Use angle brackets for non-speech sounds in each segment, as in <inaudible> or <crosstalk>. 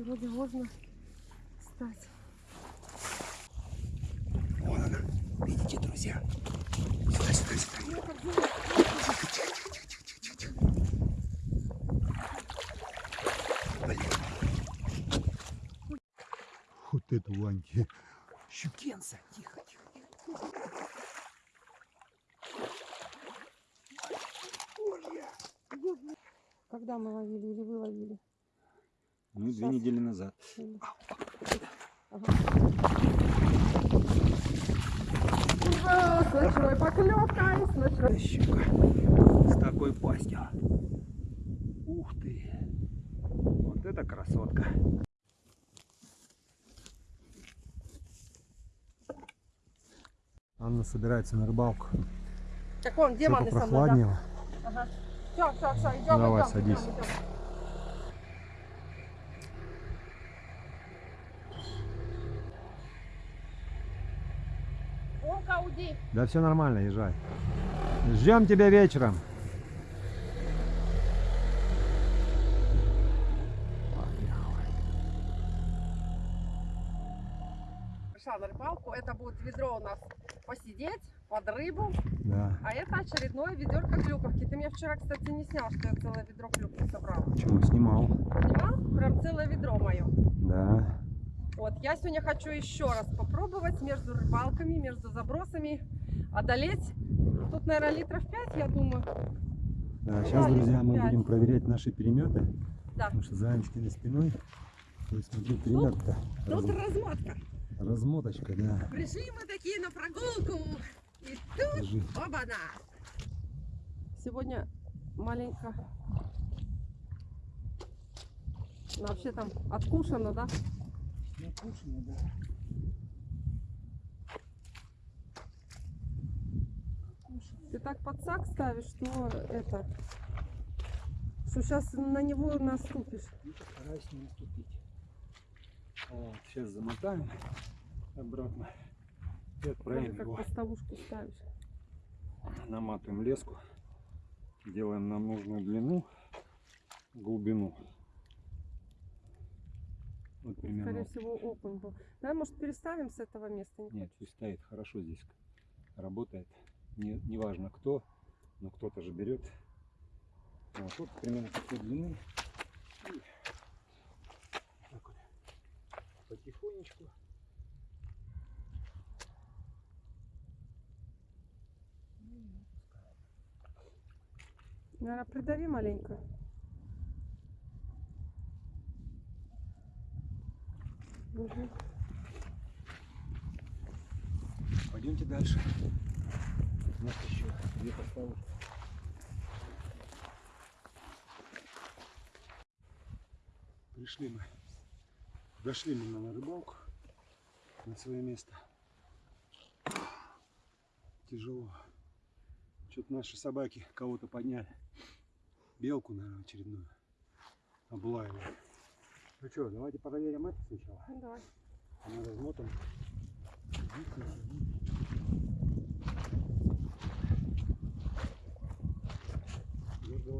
Вроде можно встать. Вон она. Видите, друзья? Сюда, сюда, сюда. Тихо, тихо, тихо, тихо, тихо, тихо. Блин. Вот это Ваньки. Щукенца. Тихо, тихо, тихо. Когда мы ловили или вы ловили? Ну, две Сейчас. недели назад. С ночной поклевкой, с ночной... Да щука. С такой пастью. Ух ты. Вот это красотка. Анна собирается на рыбалку. Так вон, Что демоны со мной, да? Все, все, все, идем, Давай, идем, садись. идем, идем. Омка, уйди. Да все нормально, езжай. Ждем тебя вечером. Пришла на рыбалку. Это будет ведро у нас посидеть под рыбу. Да. А это очередное ведерко клюковки. Ты меня вчера, кстати, не снял, что я целое ведро клюквы собрала. Почему снимал? Снимал? Прям целое ведро мое. Да. Вот, я сегодня хочу еще раз попробовать между рыбалками, между забросами одолеть. Тут, наверное, литров 5, я думаю. Да, сейчас, Да, друзья, мы пять. будем проверять наши переметы. Да. Потому что за Анечкиной спиной. Есть, смотри, перемет-то. Тут раз- размотка. Размоточка, да. Пришли мы такие на прогулку. И тут, Держи. оба-на. Сегодня маленько... Ну, вообще там откушено, да? Накушено, да. Ты так подсак ставишь, что это... Что сейчас на него наступишь. Ну, постараюсь не наступить. Вот, сейчас замотаем обратно и отправим как его. поставушку ставишь. Наматываем леску. Делаем нам нужную длину, глубину. Вот примерно. Скорее всего, окунь был. Давай, может, переставим с этого места? Не Нет, пусть стоит хорошо здесь. Работает. Не, неважно кто, но кто-то же берет. Вот, вот примерно такой длины. И так вот. Потихонечку. Наверное, придави маленько. Мгм. Пойдемте дальше. Поставки. Пришли мы. Дошли мы на рыбалку на свое место. Тяжело. Что-то наши собаки кого-то подняли. Белку, наверное, очередную. Облаивали. Ну что, давайте проверим это сначала. Давай. Она размотана. Дергала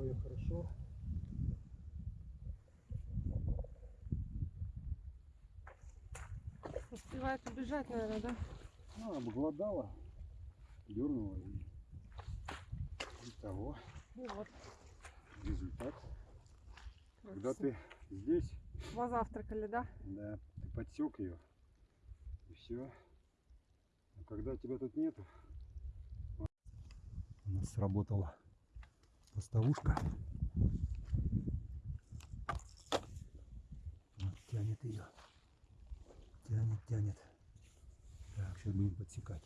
ее хорошо. Успевает убежать, наверное, да? Ну, обглодала, дернула и, и того Ну вот. результат. Когда красиво. ты здесь, Позавтракали, да? да, ты подсек ее и все. А когда тебя тут нету, У нас сработала поставушка. Вот тянет ее. Тянет, тянет. Так, сейчас будем подсекать.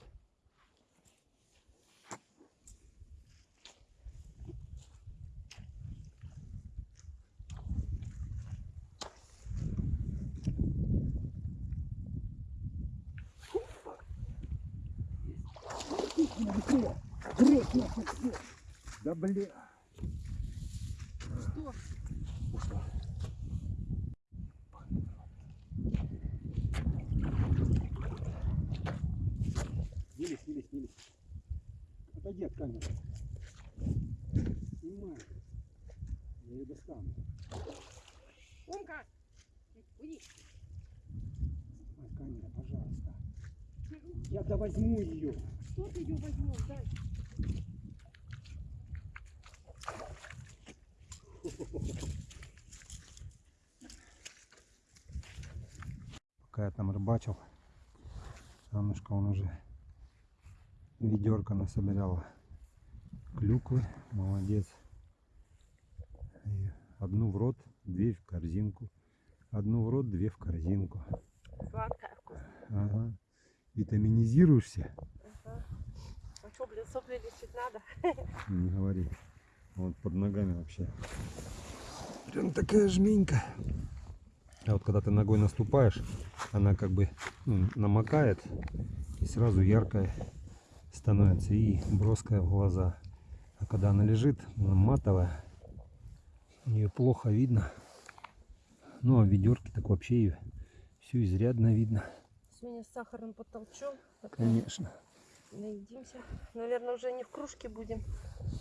да бля. Что? Ушла. Снились, снились, снились. Отойди от камеры. Снимай. Я ее достану. Умка! Уйди. Ой, камера, пожалуйста. Я да возьму ее. Что ты ее возьмешь? Дай. Там рыбачил, Аннушка он уже ведерко насобирала клюквы. Молодец. И одну в рот, две в корзинку. Одну в рот, две в корзинку. Сладкая, вкусная. Ага. Витаминизируешься? Ага. А что, блин, сопли лечить надо? <laughs> Не говори. Вот под ногами вообще. Прям такая жменька. А вот когда ты ногой наступаешь, она как бы ну, намокает и сразу яркая становится и броская в глаза. А когда она лежит, она матовая, ее плохо видно. Ну а в ведерке так вообще ее все изрядно видно. Сегодня с сахаром потолчем. Конечно. Наедимся. Наверное, уже не в кружке будем.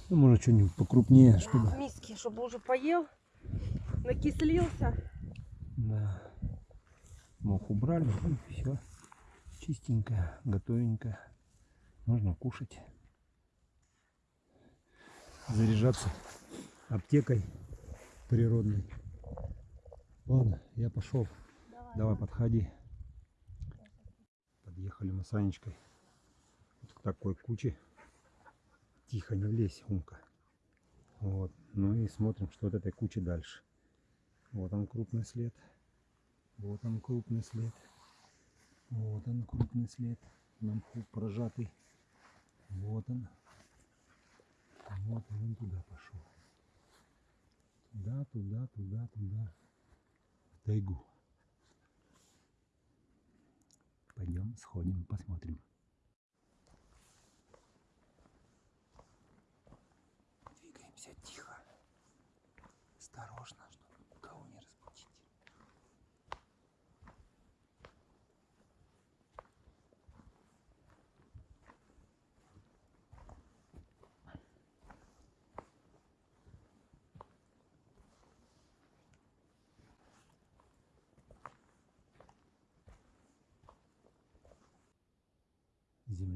Ну, может что-нибудь покрупнее, чтобы. В миске, чтобы уже поел, накислился. Да. Мох убрали, и все. Чистенькое, готовенькое. Можно кушать. Заряжаться аптекой природной. Ладно, я пошел. Давай, подходи. Подъехали мы с Анечкой вот к такой куче. Тихо, не влезь, умка. Вот. Ну и смотрим, что от этой кучи дальше. Вот он крупный след. Вот он крупный след. Вот он крупный след. На мху прожатый. Вот он. Вот он, он туда пошел. Туда, туда, туда, туда. В тайгу. Пойдем, сходим, посмотрим. Двигаемся тихо. Осторожно, чтобы никого не разбудить.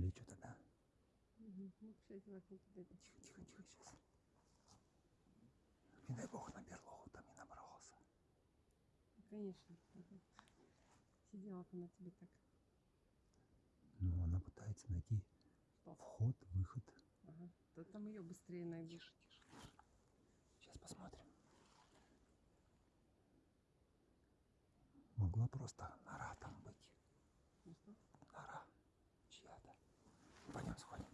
Земли что-то, да? Ну, Тихо, тихо, тихо, сейчас. Не дай бог на берлогу там не набрался. Конечно. Ага. Сидела бы на тебе так. Ну, она пытается найти Что? вход, выход. Ага. То там ее быстрее найдешь. Тише, тише. Сейчас посмотрим. Могла просто нора там быть. Ну что? Нора чья-то. Пойдем сходим.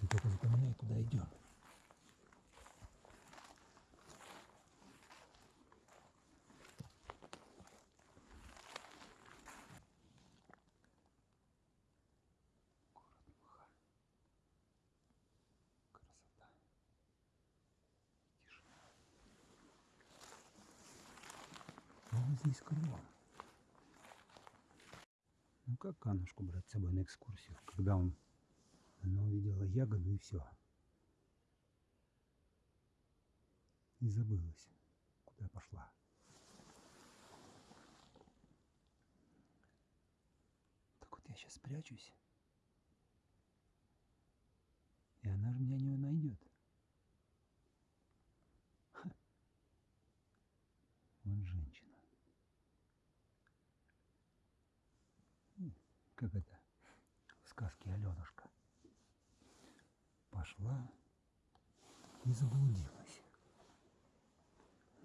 Ты только запоминай, куда идем. Город Мха. Красота. Тишина. Ну, вот здесь кругом. Ну как Аннушку брать с собой на экскурсию, когда он, она увидела ягоду и все. И забылась, куда пошла. Так вот я сейчас спрячусь. И она же меня не найдет. Ха. Вот женщина. М, Как это в сказке Аленушка. Пошла и заблудилась.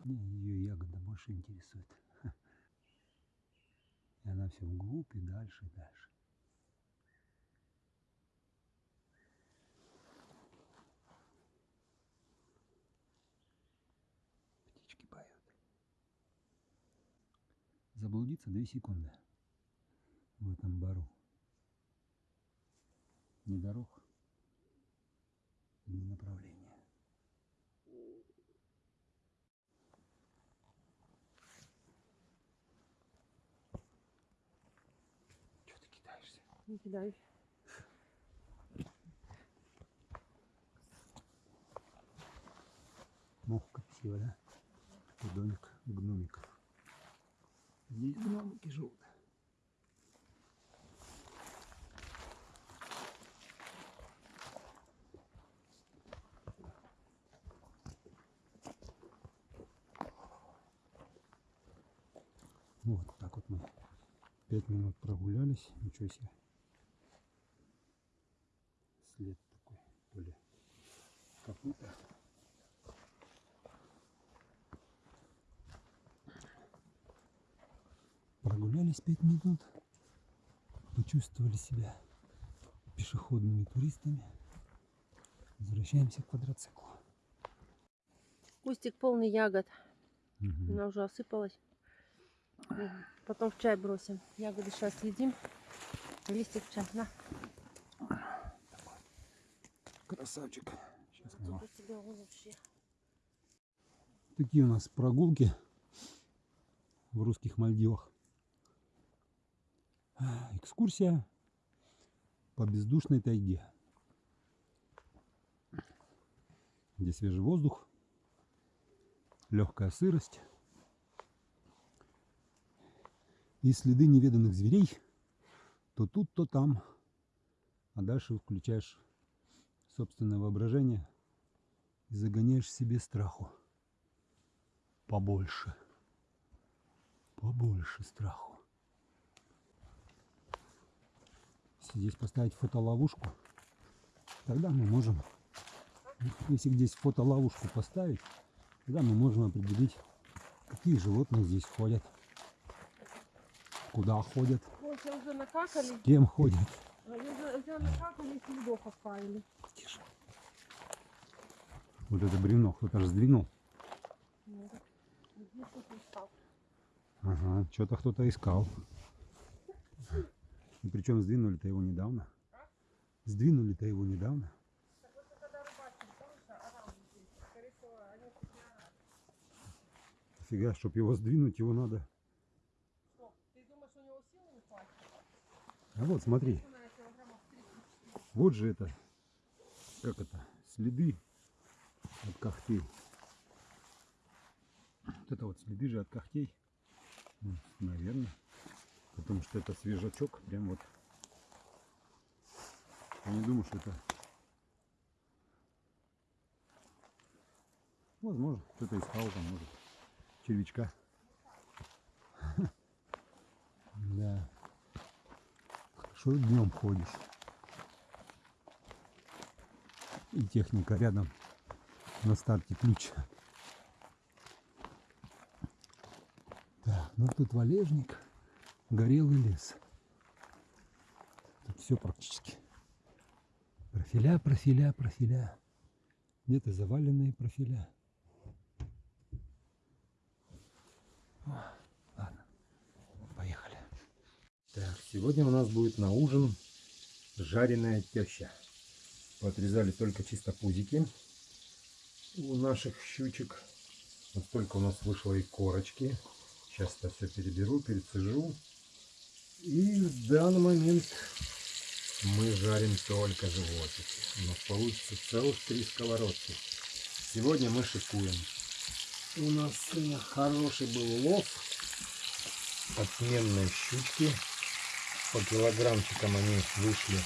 Ее ягода больше интересует. <laughs> И она все вглубь и дальше, и дальше. Птички поют. Заблудиться две секунды в этом бару. Ни дорог, на направление. Что ты кидаешься? Не кидаюсь. Мох красиво, да? Домик гномиков. Здесь гномики живут. Вот так вот мы пять минут прогулялись. Ничего себе. След такой, то ли копыта. Прогулялись пять минут. Почувствовали себя пешеходными туристами. Возвращаемся к квадроциклу. Кустик полный ягод. Мгм. Она уже осыпалась. Потом в чай бросим. Ягоды сейчас съедим. Листик в чай. На. Красавчик. Сейчас мы его Тут у тебя он вообще. Такие у нас прогулки в русских Мальдивах. Экскурсия по бездушной тайге. Где свежий воздух, легкая сырость и следы неведанных зверей то тут, то там. А дальше включаешь собственное воображение и загоняешь себе страху побольше. Побольше страху. Если здесь поставить фотоловушку, тогда мы можем, если здесь фотоловушку поставить, тогда мы можем определить, какие животные здесь ходят, куда ходят, уже накакали. с кем ходят. Они уже, уже накакали и следов оставили. Тише. Вот это бревно кто-то же сдвинул. Ну, здесь искал. Ага, что-то кто-то искал. И причем сдвинули-то его недавно. Сдвинули-то его недавно. Фига, чтобы его сдвинуть, его надо. Что, ты думаешь, у него силы не хватит? А вот смотри, Она килограммов 30. вот же это, как это, следы от когтей. Вот это вот следы же от когтей. Ну, наверное. Потому что это свежачок, прям вот. Я не думаю, что это... Возможно, кто-то искал там, может, червячка. <laughs> Да. Хорошо днем ходишь. И техника рядом на старте ключ. Так, ну тут валежник, горелый лес. Тут все практически. Профиля, профиля, профиля. Где-то заваленные профиля. О, ладно, поехали. Так, сегодня у нас будет на ужин жареная теща. Поотрезали только чисто пузики у наших щучек. Вот столько у нас вышло и корочки. Сейчас это все переберу, перецежу. И в данный момент мы жарим только животики. У нас получится целых три сковородки. Сегодня мы шикуем. У нас сегодня хороший был улов. Отменные щучки. По килограммчикам они вышли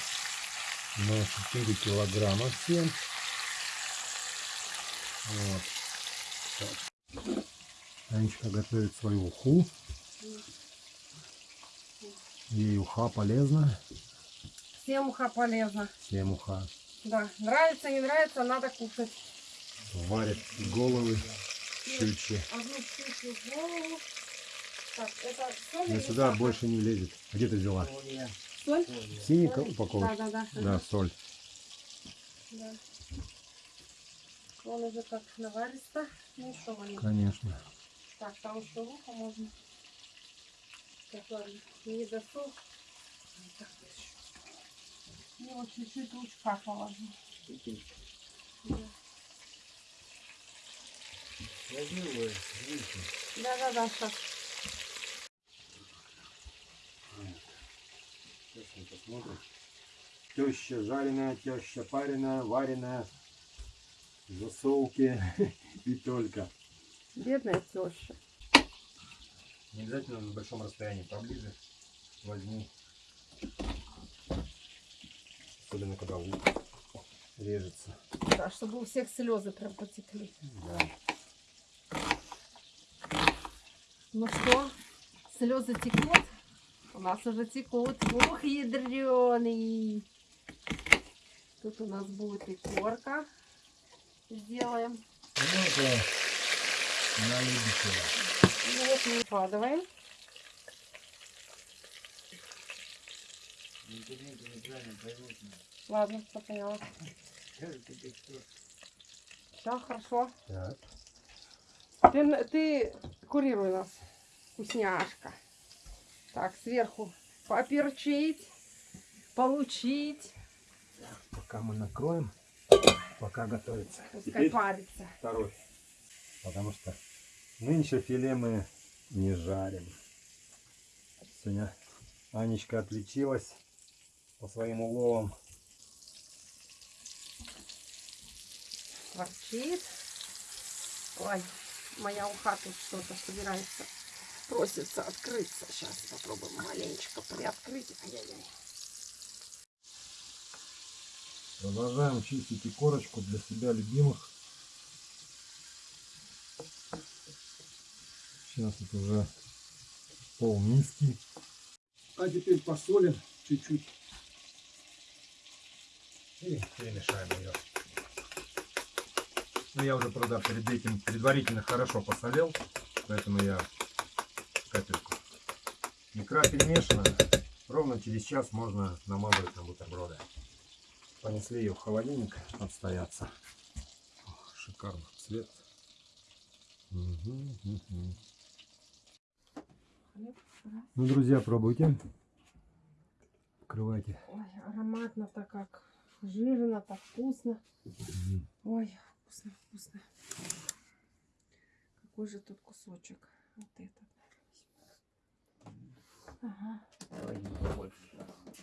на 4 килограмма все. Вот. Так. Анечка готовит свою уху. Ей уха полезна. Всем уха полезно. Всем уха. Да, нравится, не нравится, надо кушать. Варят головы щучьи. Одну птичью голову. Так, это соль Но или сюда сахар? больше не влезет. А где ты взяла? Соль? Синий упаковка? Да, да, да. Да, соль. да. Он уже как наваристо. Ну что? Конечно. Так, там еще ухо можно. Так, ладно, не досол. Так, Ну, вот чуть-чуть лучка положу. Да. Да, да, да, сейчас. Сейчас мы посмотрим. Теща жареная, теща пареная, вареная, засолки <laughs> и только. Бедная теща. Не обязательно на большом расстоянии, поближе возьми. Особенно когда лук режется. Да, чтобы у всех слезы прям потекли. Да. Ну что, слезы текут? У нас уже текут. Ух, ядреный. Тут у нас будет и корка. Сделаем. Это на любителя. Вот мы выкладываем. Ладно, все поняла. Все, хорошо. Так. Ты, ты курируй нас, вкусняшка. Так, сверху поперчить, получить. Пока мы накроем, пока готовится. Пускай Теперь парится. второй. Потому что нынче филе мы не жарим. Сегодня Анечка отличилась по своим уловам. Ворчит. Ой, моя уха тут что-то собирается. Просится открыться. Сейчас попробуем маленечко приоткрыть. Ай-яй-яй. Продолжаем чистить и корочку для себя любимых. Сейчас это уже пол миски. А теперь посолим чуть-чуть. И перемешаем ее. Ну, я уже, правда, перед этим предварительно хорошо посолил, поэтому я капельку. Икра перемешана. Ровно через час можно намазывать на бутерброды. Понесли ее в холодильник отстояться. Ох, шикарный цвет. Хлеб, раз. Ну, друзья, пробуйте. Открывайте. Ой, ароматно-то как. Жирно-то вкусно. Мгм. Ой, вкусно, вкусно. Какой же тут кусочек? Вот этот. Ага.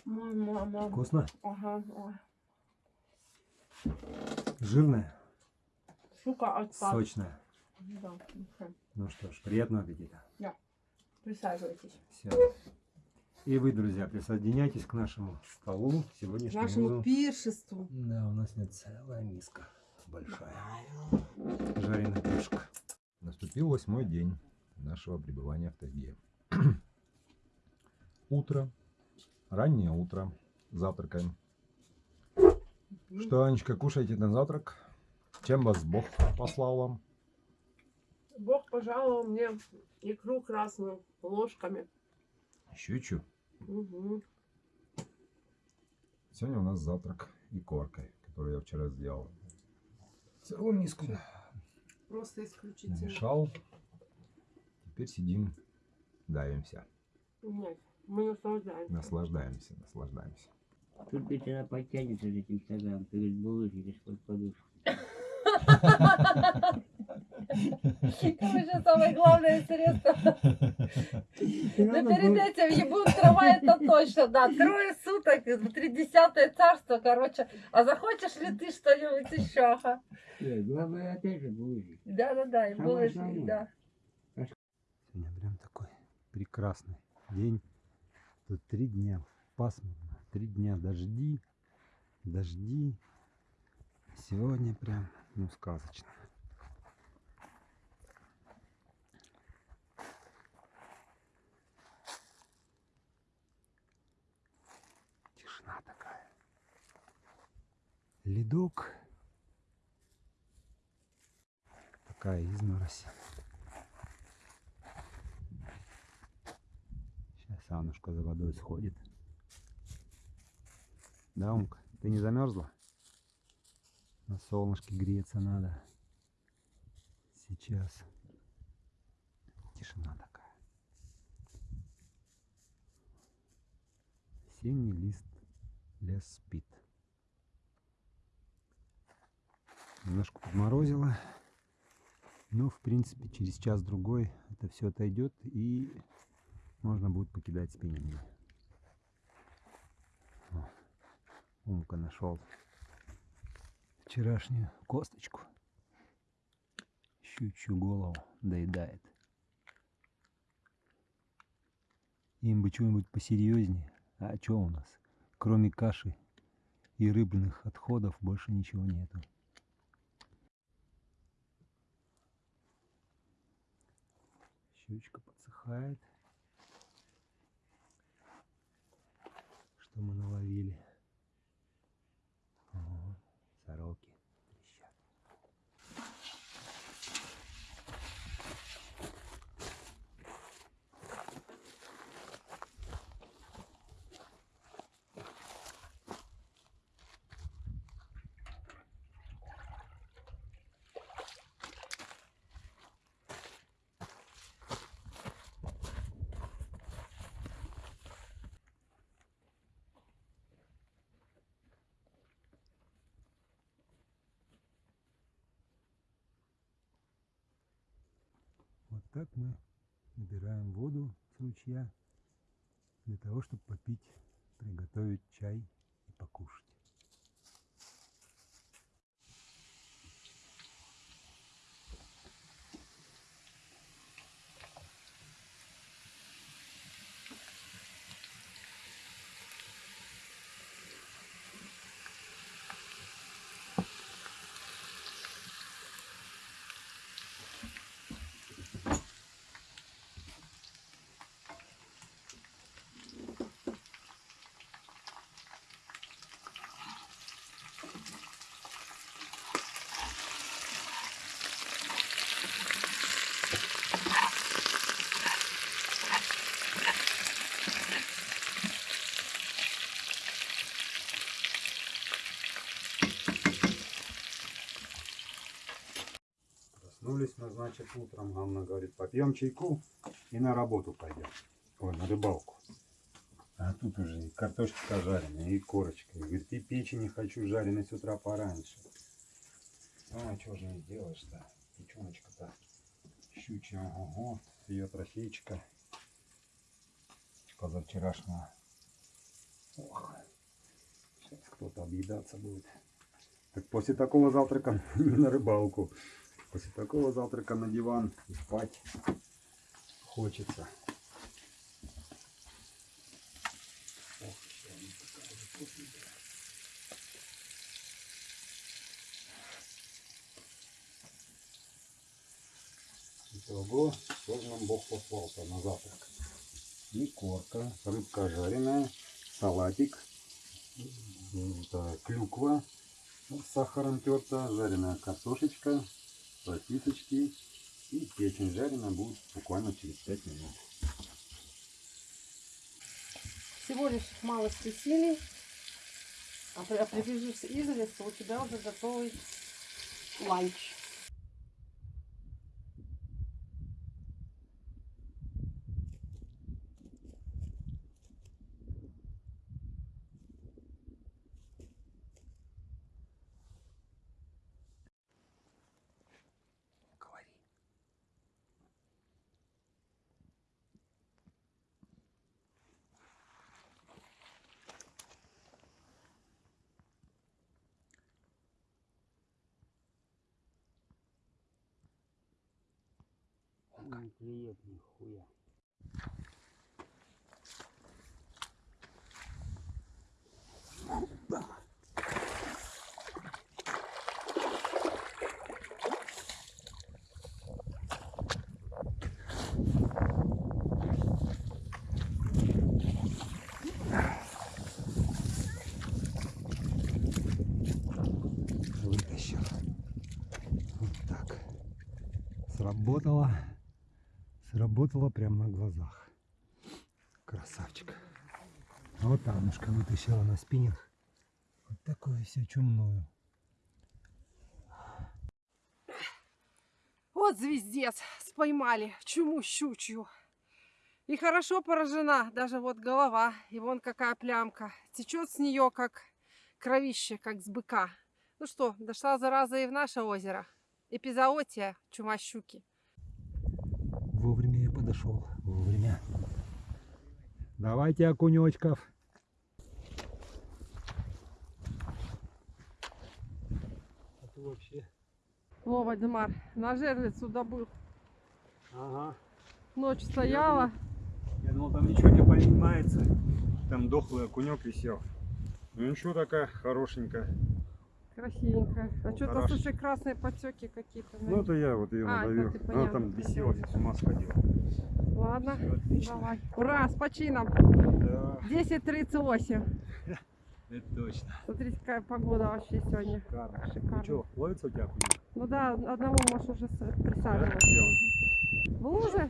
Мой, мама. Вкусно? Ага, ой. Жирное, Сука, отпад. сочное. Да. мгм. Ну что ж, приятного аппетита. Присаживайтесь. Все. И вы, друзья, присоединяйтесь к нашему столу. К Сегодняшнему нашему пиршеству. Да, у нас нет целая миска. Большая. Жареная пюшка. Наступил восьмой день нашего пребывания в тайге. Утро. Раннее утро. Завтракаем. Что, Анечка, кушаете на завтрак? Чем вас Бог послал вам? Бог пожаловал мне икру красную ложками. Щучу. Мгм. Сегодня у нас завтрак и коркой, которую я вчера сделал. Целую миску Просто исключительно. намешал. Теперь сидим, давимся, Нет, мы наслаждаемся. наслаждаемся, наслаждаемся. Тут ведь она подтянется за этим стаканом, перед булочкой под подушку. Короче, самое главное средство. Да перед этим ебут трава, это точно, да. Трое суток, тридесятое царство, короче. А захочешь ли ты что-нибудь еще? Э, Главное опять же булочки. Да-да-да, и основное. да. Сегодня прям такой прекрасный день. Тут три дня пасмурно, три дня дожди, дожди. Сегодня прям, ну, сказочно. Тишина такая. Ледок. Такая изморозь. Сейчас Анушка за водой сходит. Да, Умка, ты не замерзла? На солнышке греться надо. Сейчас. Тишина такая. Осенний лист, лес спит. Немножко подморозило. Но, в принципе, через час-другой это все отойдет и можно будет покидать спиннинги. О, Умка нашел вчерашнюю косточку. щучью голову доедает. Им бы чего-нибудь посерьезнее. А что у нас? Кроме каши и рыбных отходов больше ничего нету. Щучка подсыхает. Что мы наловили? Ого, сороки трещат. Вот так мы набираем воду с ручья для того, чтобы попить, приготовить чай и покушать. Проснулись мы, значит, утром. Ганна говорит, попьем чайку и на работу пойдем. Ой, на рыбалку. А тут уже и картошечка жареная, и корочка. И говорит, и печени хочу жареной с утра пораньше. Ну, а что же не сделаешь-то? Печеночка-то щучья, ого, ее трофейчика позавчерашнего. Ох, сейчас кто-то объедаться будет. Так после такого завтрака <laughs> на рыбалку. После такого завтрака на диван и спать хочется. Итого, что нам Бог послал-то на завтрак? И корка, рыбка жареная, салатик, клюква с сахаром терта, жареная картошечка, сосисочки и печень жареная будет буквально через 5 минут. Всего лишь мало спесили. А при- а прибежишь из леса, у тебя уже готовый ланч. Клюет нихуя. Вытащил. Вот так. Сработало. Сработало прямо на глазах. Красавчик. А вот Аннушка вытащила на спиннинг. Вот такое все чумное. Вот звездец, споймали чуму щучью. И хорошо поражена, даже вот голова, и вон какая плямка. Течет с нее, как кровище, как с быка. Ну что, дошла зараза и в наше озеро. Эпизоотия, чума щуки. Вовремя я подошел. Вовремя. Давайте окунечков. А то вообще Во, Вальдемар, на жерлицу добыл. Ага. Ночь стояла. Я думал, там ничего не поднимается. Там дохлый окунек висел. Ну ничего такая хорошенькая. Красивенькая. А Ну, что-то, слушай, красные подтеки какие-то. Ну это я вот ее А, это надавил. ты, Она там бесилась, с ума сходила. Ладно, отлично. давай. Ура, с почином. Да, 10.38. <laughs> это точно. Смотрите, какая погода вообще сегодня. Шикарно. Шикарно. Ну что, ловится у тебя? Ну да, одного можешь уже с- Да? присаживать. Где он? В луже